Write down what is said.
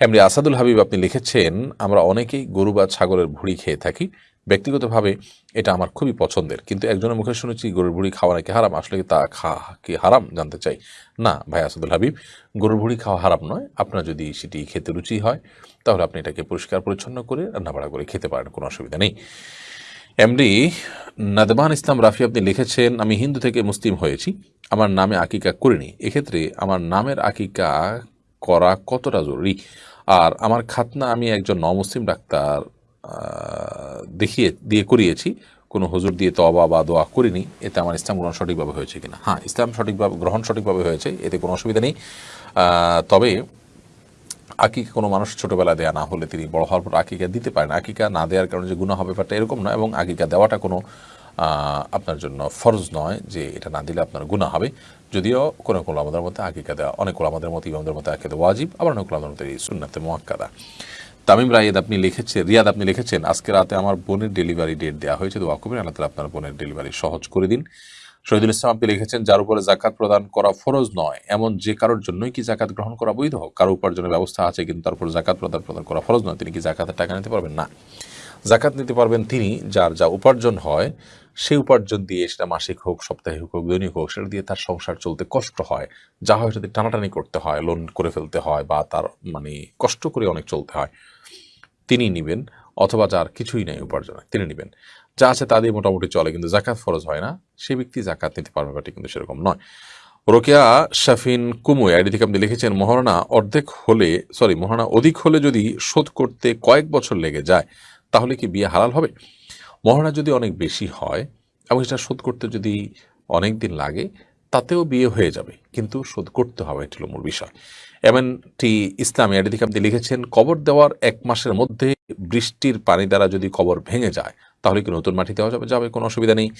এমনি আসাদুল হাবিব আপনি লিখেছেন, আমরা অনেকেই গরু বা ছাগলের ভুড়ি খেয়ে থাকি। ব্যক্তিগতভাবে এটা আমার খুবই পছন্দের। কিন্তু একজনের মুখে শুনেছি, গরুর ভুড়ি খাওয়া নাকি হারাম। আসলে তা খা কি হারাম জানতে চাই? না, ভাই আসাদুল হাবিব, গরুর ভুড়ি খাওয়া হারাম নয়। আপনার যদি সেটি খেতে রুচি হয়, তাহলে আপনি এটাকে পরিষ্কার, পরিচ্ছন্ন করে রান্নাবাড়া করে খেতে পারেন, কোনো অসুবিধা নেই। এমডি নাদমান ইসলাম রাফি আপনি লিখেছেন, আমি হিন্দু থেকে মুসলিম হয়েছি। আমার নামে আকিকা করিনি। এক্ষেত্রে আমার নামের আকিকা করা কতটা জরুরি? আর আমার খাতনা আমি একজন নমুসলিম ডাক্তার দেখিয়ে, দিয়ে করিয়েছি। কোনো হুজুর দিয়ে তবা বা দোয়া করিনি। এতে আমার ইসলাম গ্রহণ সঠিকভাবে হয়েছে কিনা? হ্যাঁ ইসলাম সঠিকভাবে, গ্রহণ সঠিকভাবে হয়েছে। এতে কোনো অসুবিধা নেই। তবে আকিকা কোনো মানুষ ছোটোবেলায় দেয়া না হলে তিনি বড় হওয়ার পর আকিকা দিতে পারেন আকিকা না দেওয়ার কারণে যে গুণা হবে ব্যাপারটা এরকম নয় এবং আকিকা দেওয়াটা কোনো আপনার জন্য ফরজ নয় যে এটা না দিলে আপনার গুণা হবে। যদিও কোনো কোনো আমাদের মধ্যে আকিকা দেওয়া অনেক আমাদের মতো, ইমামদের মধ্যে আকিকা ওয়াজিব, আবার অনেক আমাদের মধ্যে সুন্নাতে মোয়াক্কাদা তামিম রায়েদ আপনি লিখেছেন রিয়াদ আপনি লিখেছেন, আজকে রাতে আমার বোনের ডেলিভারি ডেট দেওয়া হয়েছে, দোয়া করবেন, আল্লাহ তালা আপনার বোনের ডেলিভারি সহজ করে দিন। শহীদুল ইসলাম আপনি লিখেছেন, যার উপরে জাকাত প্রদান করা ফরজ নয়, এমন যে কারোর জন্যই কি জাকাত গ্রহণ করা বৈধ? কারও উপার্জনের ব্যবস্থা আছে কিন্তু তার উপর জাকাত প্রদান প্রদান করা ফরজ নয়, তিনি কি জাকাতের টাকা নিতে পারবেন? না। জাকাত নিতে পারবেন তিনি, যার যা উপার্জন হয় সেই উপার্জন দিয়ে সেটা মাসিক হোক, সাপ্তাহিক হোক, দৈনিক হোক, সেটা দিয়ে তার সংসার চলতে কষ্ট হয়। যা হয় সেটা টানাটানি করতে হয় লোন করে ফেলতে হয় বা তার মানে কষ্ট করে অনেক চলতে হয়। তিনি নেবেন, অথবা যার কিছুই নেই উপার্জনে, তিনি নেবেন। যা আছে তা দিয়ে মোটামুটি চলে, কিন্তু জাকাত ফরজ হয় না। সে ব্যক্তি জাকাত নিতে পারবে, ব্যাপারটি কিন্তু সেরকম নয়। রোকেয়া, শাফিন, কুমুই, আইডি থেকে আপনি লিখেছেন, মহারণা অর্ধেক হলে সরি মহারণা অধিক হলে যদি শোধ করতে কয়েক বছর লেগে যায়, তাহলে কি বিয়ে হালাল হবে? মহারণা যদি অনেক বেশি হয় এবং সেটা শোধ করতে যদি অনেক দিন লাগে, তাতেও বিয়ে হয়ে যাবে। কিন্তু শোধ করতে হবে, এটি হলো মূল বিষয়। এমনটি ইসলামী থেকে আপনি লিখেছেন, কবর দেওয়ার এক মাসের মধ্যে বৃষ্টির পানি দ্বারা যদি কবর ভেঙে যায়, তাহলে কি নতুন মাটি দেওয়া যাবে? যাবে, কোনো অসুবিধা নেই।